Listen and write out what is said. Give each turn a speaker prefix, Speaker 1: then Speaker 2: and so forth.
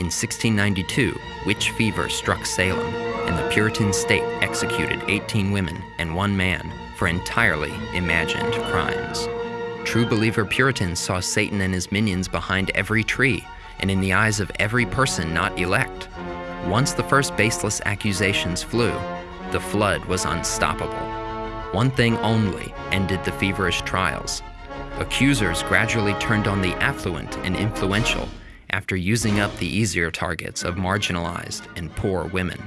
Speaker 1: In 1692, witch fever struck Salem, and the Puritan state executed 18 women and one man for entirely imagined crimes. True believer Puritans saw Satan and his minions behind every tree and in the eyes of every person not elect. Once the first baseless accusations flew, the flood was unstoppable. One thing only ended the feverish trials. Accusers gradually turned on the affluent and influential after using up the easier targets of marginalized and poor women.